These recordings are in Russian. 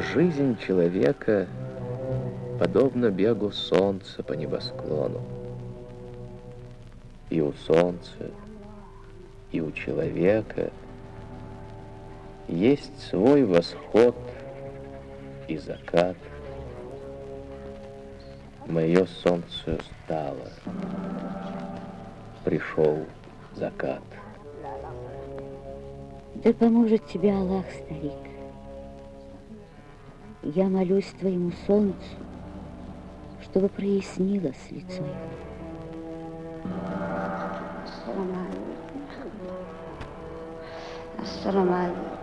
Жизнь человека подобна бегу солнца по небосклону. И у солнца, и у человека есть свой восход и закат. Мое солнце стало, пришел закат. Да поможет тебе Аллах, старик. Я молюсь твоему солнцу, чтобы прояснилось лицо его. Ассаламу алейкум.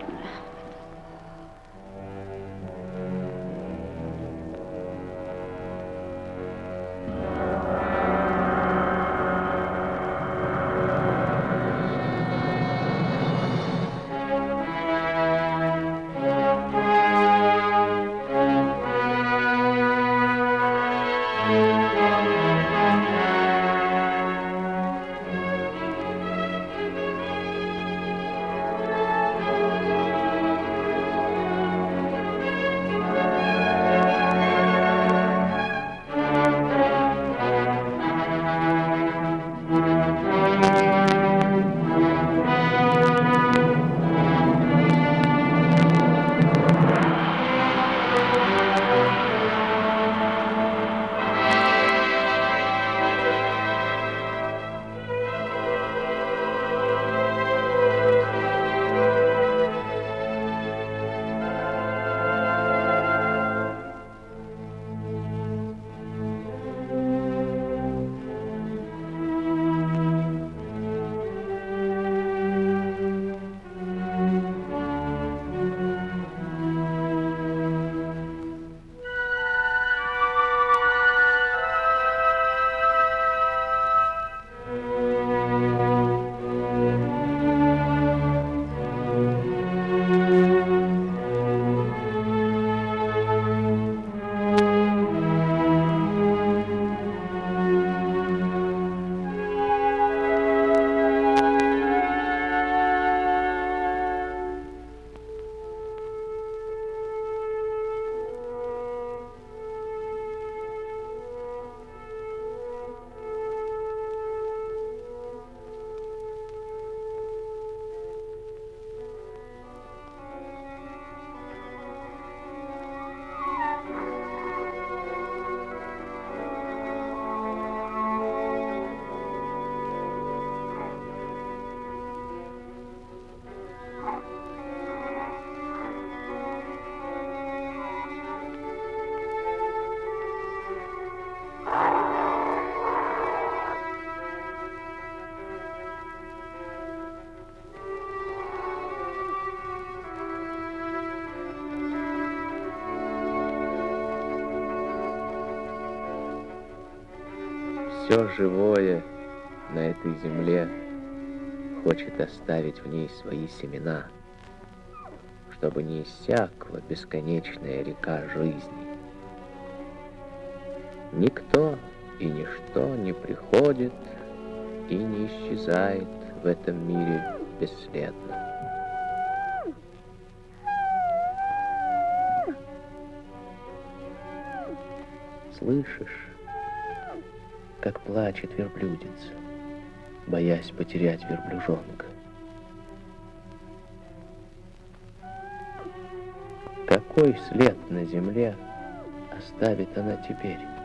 Все живое на этой земле хочет оставить в ней свои семена, чтобы не иссякла бесконечная река жизни. Никто и ничто не приходит и не исчезает в этом мире бесследно. Слышишь? Как плачет верблюдица, боясь потерять верблюжонка. Какой след на земле оставит она теперь?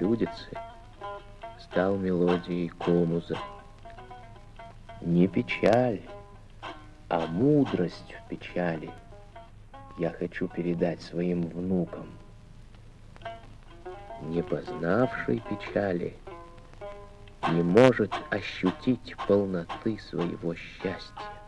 Верблюдицы стал мелодией комуза. Не печаль, А мудрость в печали я хочу передать своим внукам. Не познавший печали не может ощутить полноты своего счастья.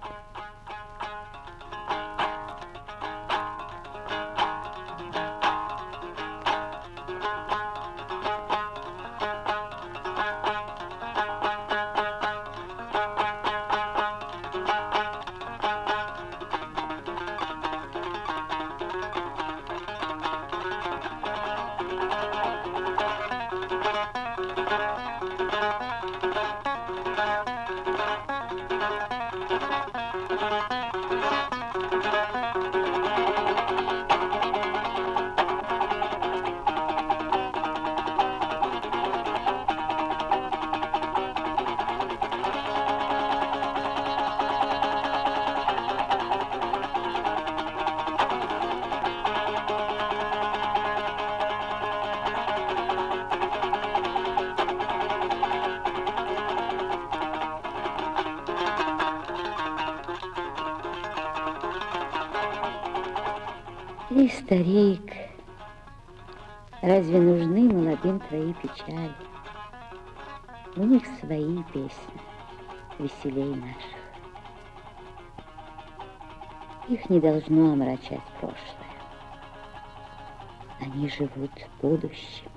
Старик, разве нужны молодым твои печали? У них свои песни, веселей наших. Их не должно омрачать прошлое. Они живут будущим.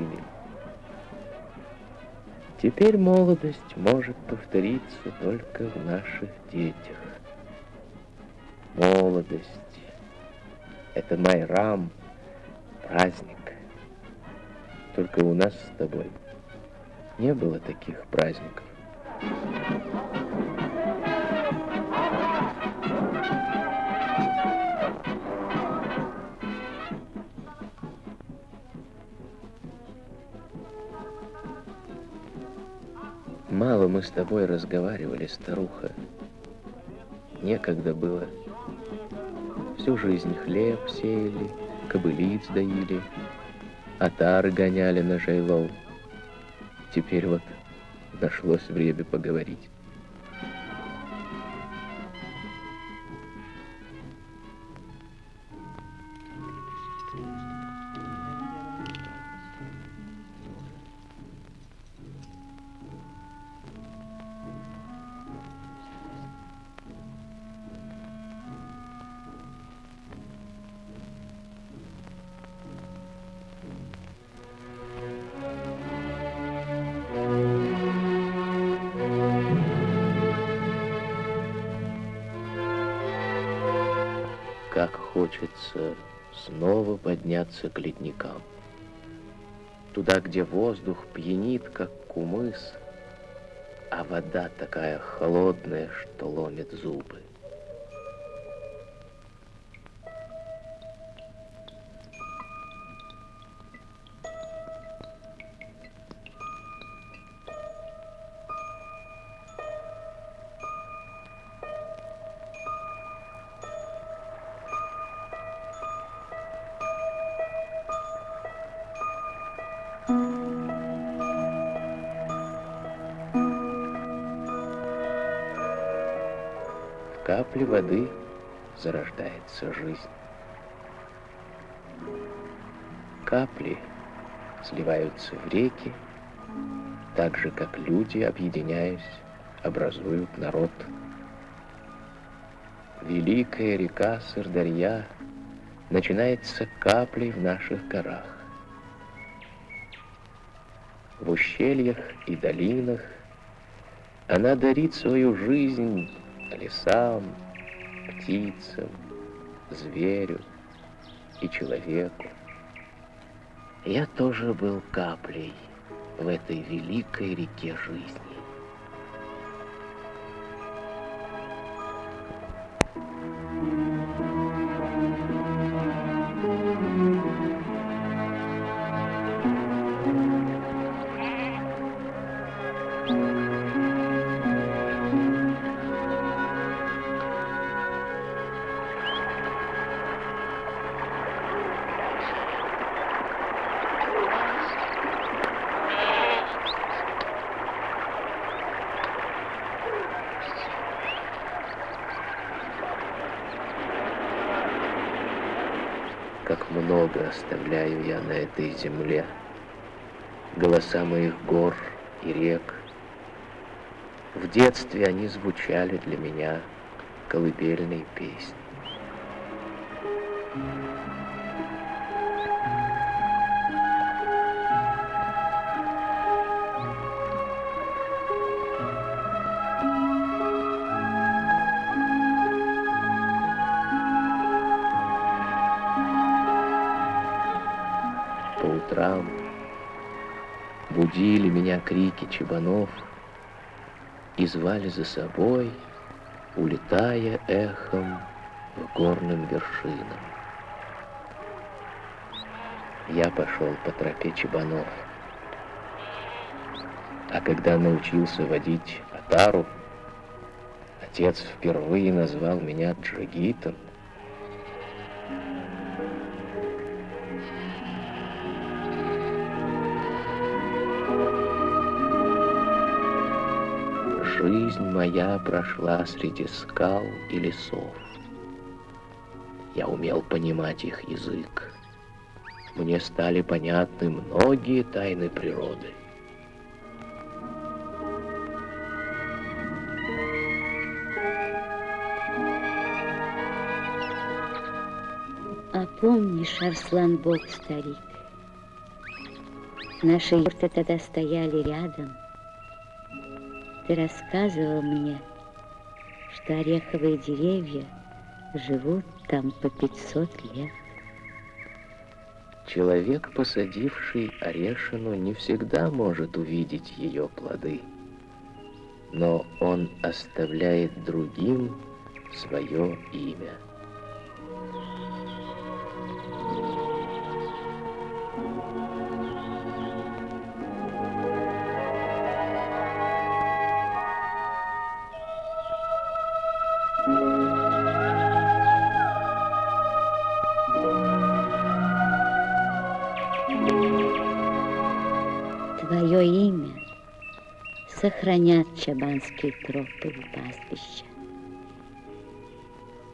Молодыми? Теперь молодость может повториться только в наших детях. Молодость — это майрам, праздник. Только у нас с тобой не было таких праздников. Мало мы с тобой разговаривали, старуха. Некогда было. Всю жизнь хлеб сеяли, кобылиц доили, отары гоняли на жайлов. Теперь вот нашлось время поговорить. Как хочется снова подняться к ледникам. Туда, где воздух пьянит, как кумыс, а вода такая холодная, что ломит зубы. Зарождается жизнь. Капли сливаются в реки, так же, как люди, объединяясь, образуют народ. великая река Сырдарья начинается каплей в наших горах. В ущельях и долинах она дарит свою жизнь лесам, птицам, зверю и человеку. Я тоже был каплей в этой великой реке жизни. Как много оставляю я на этой земле. Голоса моих гор и рек. В детстве они звучали для меня колыбельной песни. Крики чебанов и звали за собой, улетая эхом к горным вершинам. Я пошел по тропе чебанов. А когда научился водить отару, отец впервые назвал меня Джигитом. Жизнь моя прошла среди скал и лесов. Я умел понимать их язык. Мне стали понятны многие тайны природы. А помнишь, Арслан Бог старик, наши юрты тогда стояли рядом. Ты рассказывал мне, что ореховые деревья живут там по 500 лет. Человек, посадивший орешину, не всегда может увидеть ее плоды, но он оставляет другим свое имя. Твое имя сохранят чабанские тропы и пастбища.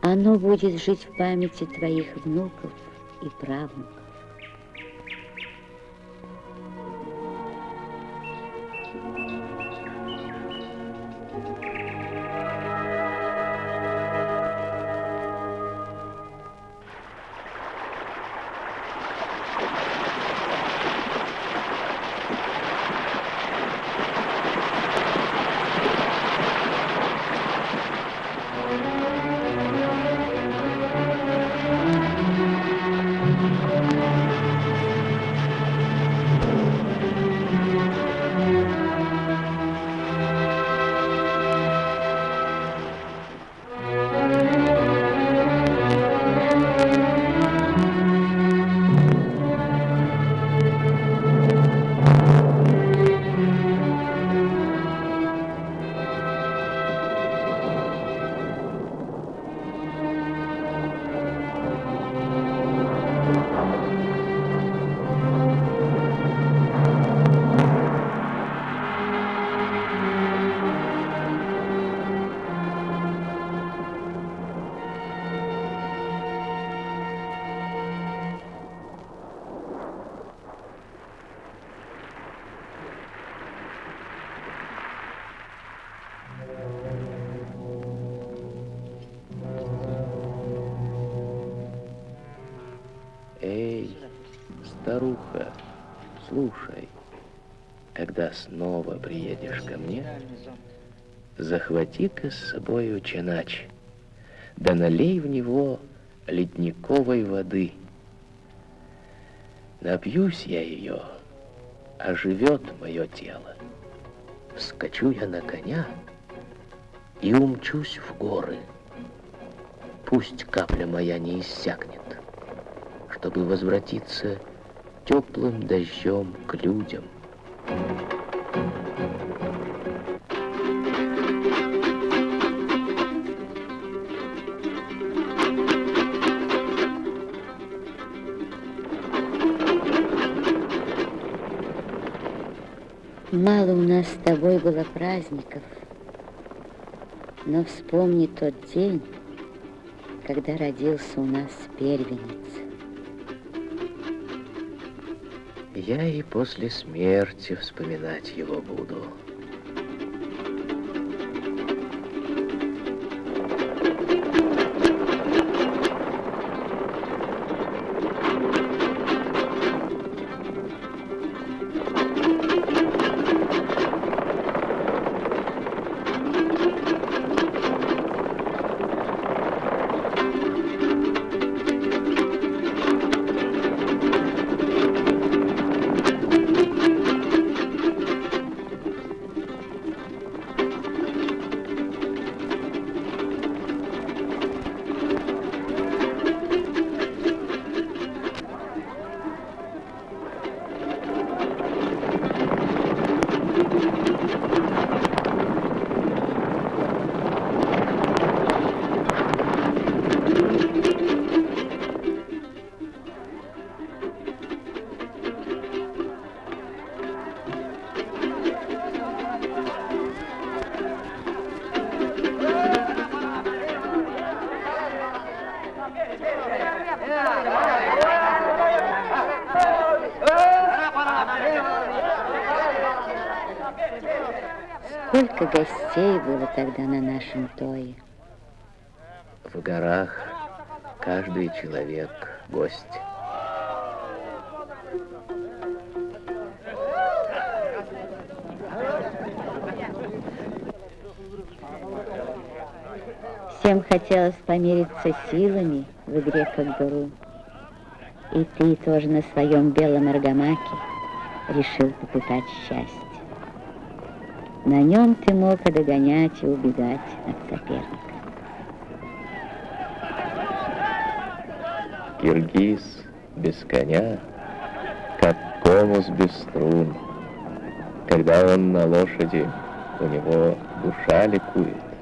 Оно будет жить в памяти твоих внуков и правнуков. Снова приедешь ко мне, захвати-ка с собой чанач, да налей в него ледниковой воды. Напьюсь я ее, оживет мое тело. Вскочу я на коня и умчусь в горы. Пусть капля моя не иссякнет, чтобы возвратиться теплым дождем к людям. Мало у нас с тобой было праздников, но вспомни тот день, когда родился у нас первенец. Я и после смерти вспоминать его буду. Гостей было тогда на нашем тое. В горах каждый человек гость. Всем хотелось помериться силами в игре как дуру. И ты тоже на своем белом аргамаке решил попытать счастье. На нем ты мог и догонять, и убегать от соперника. Киргиз без коня, как конус без струн. Когда он на лошади, у него душа ликует.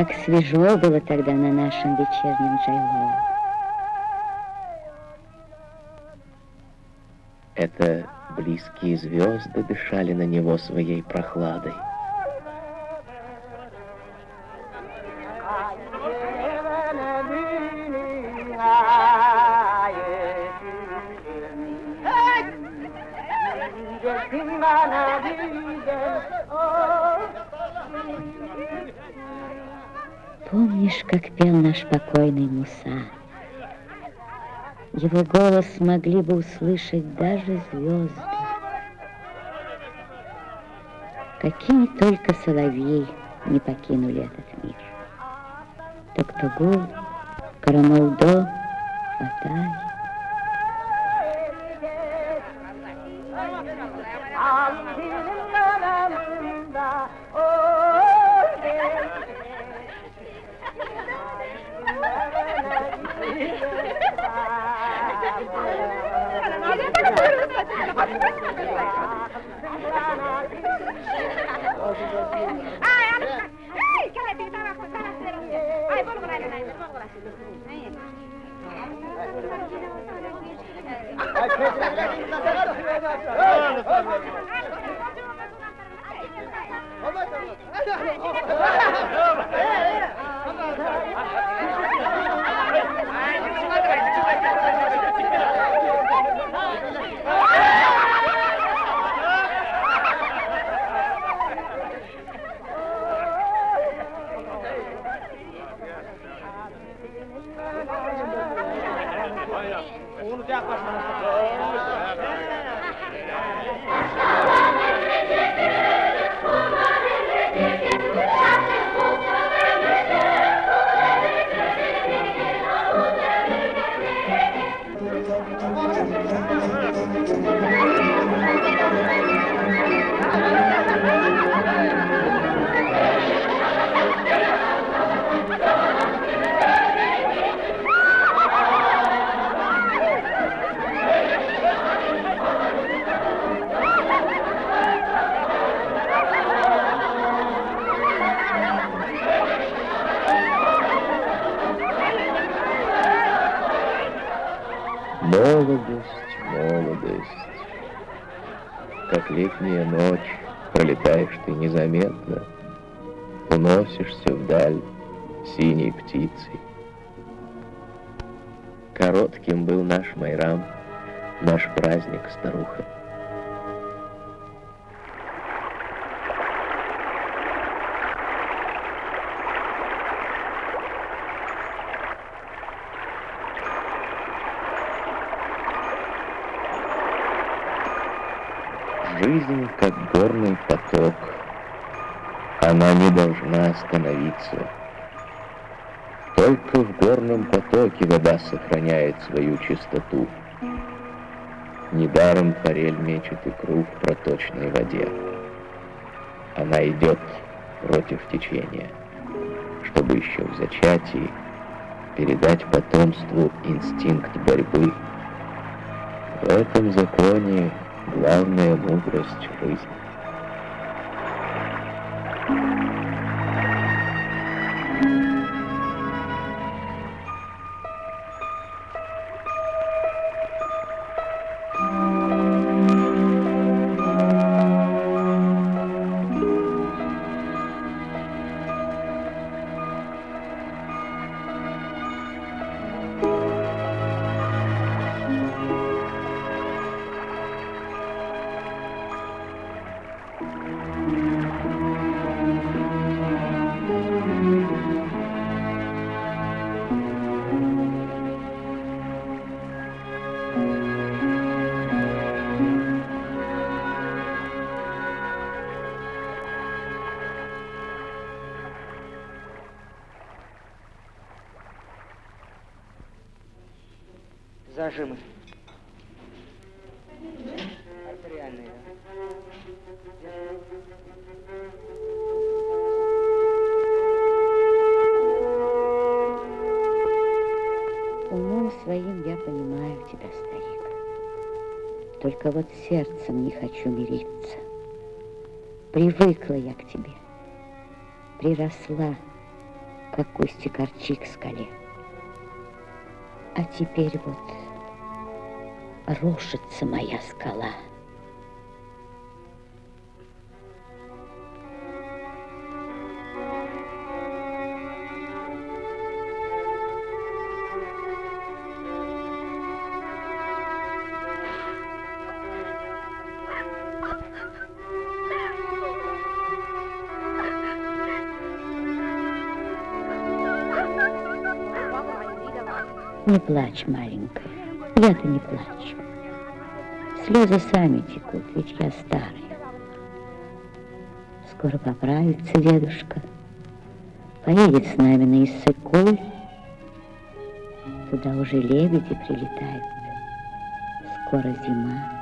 Как свежо было тогда на нашем вечернем джайло! Это близкие звезды дышали на него своей прохладой. Just sing Помнишь, как пел наш покойный Муса? Его голос могли бы услышать даже звезды. Какие только соловьи не покинули этот мир. Токтогул, Карамалдо, Ay, Молодость, молодость. Как летняя ночь, пролетаешь ты незаметно, Уносишься вдаль синей птицей. Коротким был наш Майрам, наш праздник, старуха. Как горный поток. Она не должна остановиться. Только в горном потоке вода сохраняет свою чистоту. Недаром форель мечет икру в проточной воде. Она идет против течения, чтобы еще в зачатии передать потомству инстинкт борьбы. В этом законе главная мудрость жизни. Зажимы. Артериальные. Умом своим я понимаю тебя, старик. Только вот сердцем не хочу мириться. Привыкла я к тебе. Приросла, как кустик корчи к скале. А теперь вот рушится моя скала. Не плачь, маленькая я-то не плачу. Слезы сами текут, ведь я старая. Скоро поправится дедушка, поедет с нами на Иссык-Куль. Туда уже лебеди прилетают. Скоро зима.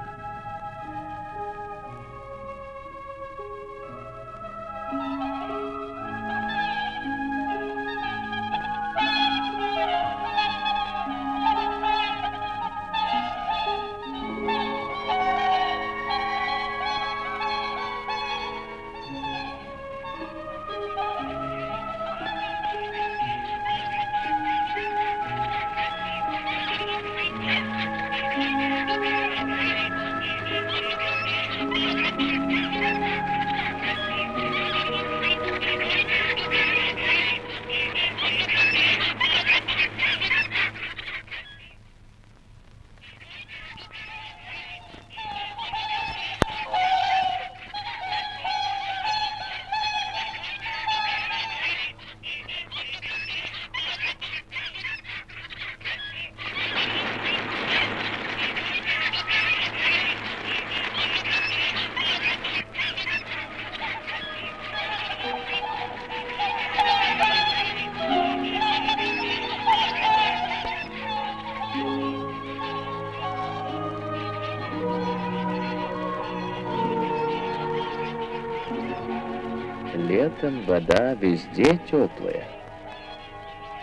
Летом вода везде теплая,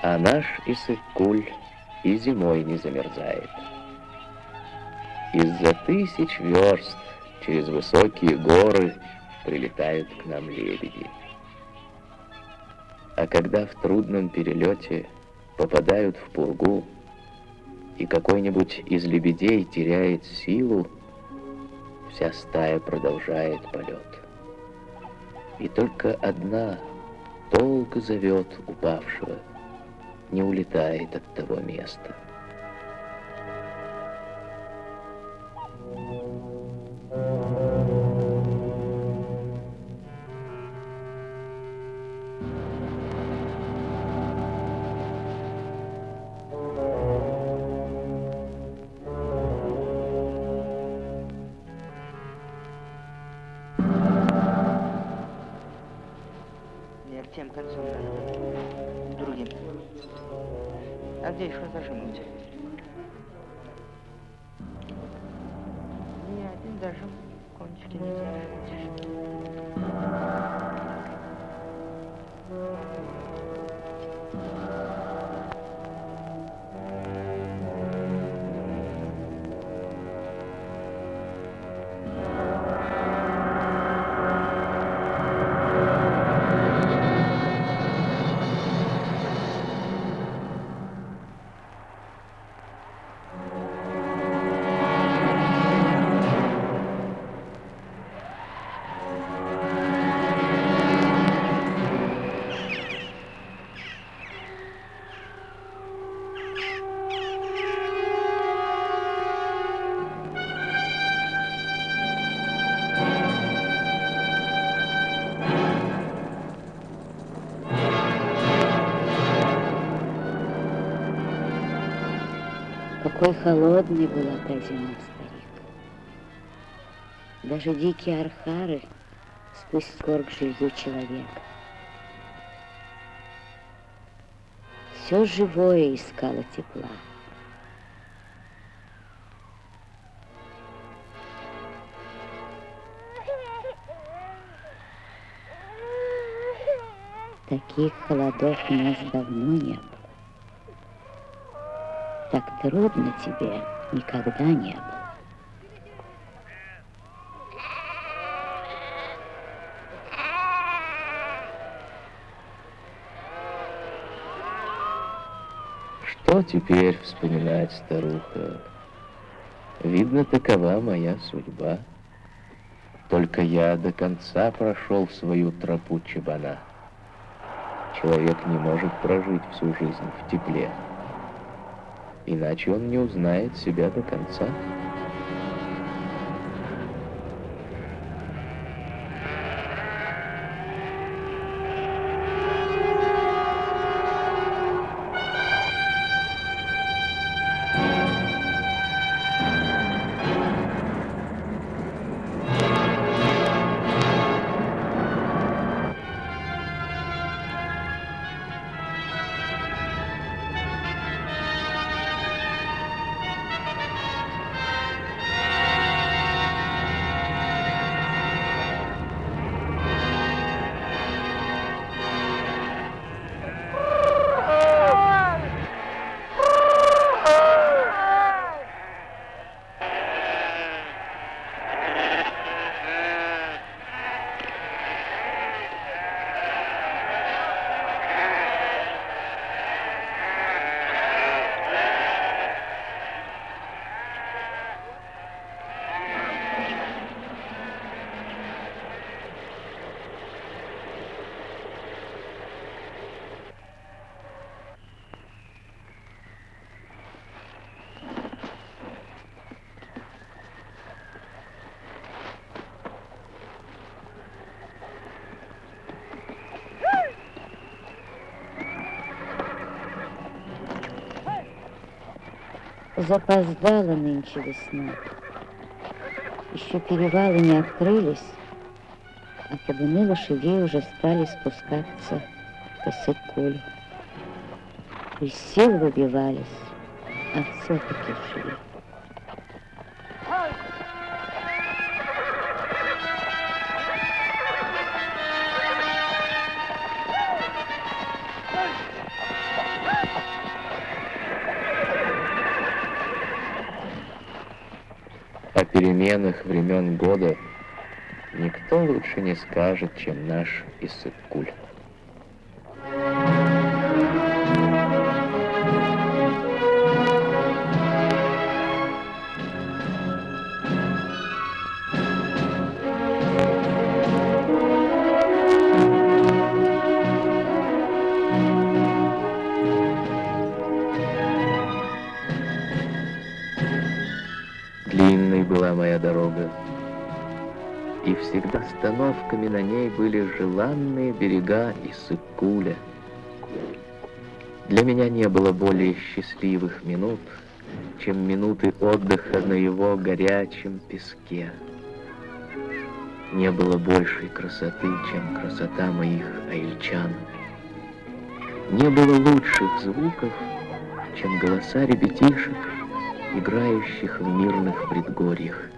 а наш Иссык-Куль и зимой не замерзает. Из-за тысяч верст через высокие горы прилетают к нам лебеди. А когда в трудном перелете попадают в пургу, и какой-нибудь из лебедей теряет силу, вся стая продолжает полет. И только одна долго зовет упавшего, не улетает от того места. А где еще зажим у тебя? Ни один зажим кончики не заметишь. Какой холодной была та зима, старик. Даже дикие архары сквозь скорбь жилью человека. Все живое искало тепла. Таких холодов у нас давно не было. Так трудно тебе никогда не было. Что теперь вспоминать, старуха? Видно, такова моя судьба. Только я до конца прошел свою тропу чебана. Человек не может прожить всю жизнь в тепле. Иначе он не узнает себя до конца. Запоздала нынче весна. Еще перевалы не открылись, а табуны лошадей уже стали спускаться по Сыкулю. Из сил выбивались, а все-таки шли. Времен года никто лучше не скажет, чем наш Иссык-Куль. Всегда остановками на ней были желанные берега Иссык-Куля. Для меня не было более счастливых минут, чем минуты отдыха на его горячем песке. Не было большей красоты, чем красота моих аильчан. Не было лучших звуков, чем голоса ребятишек, играющих в мирных предгорьях.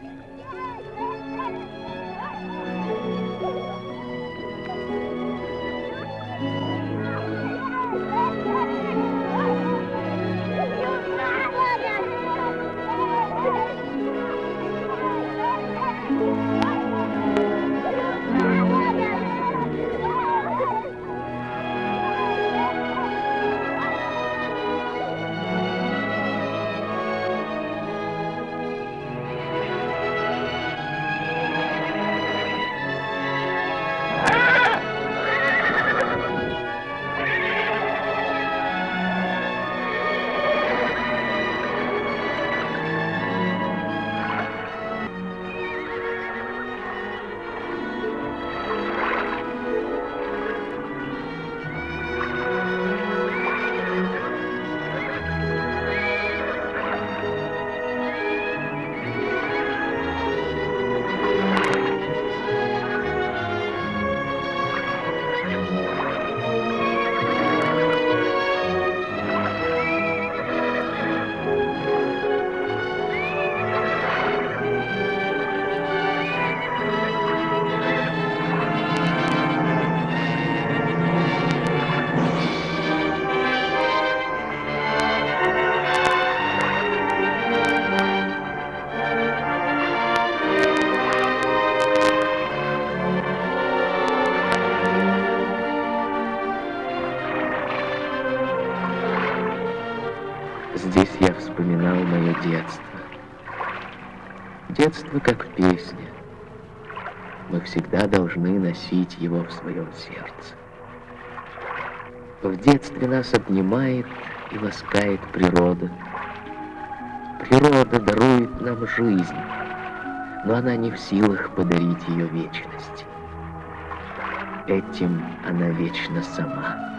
Детство как песня. Мы всегда должны носить его в своем сердце. В детстве нас обнимает и ласкает природа. Природа дарует нам жизнь, но она не в силах подарить ее вечность. Этим она вечно сама.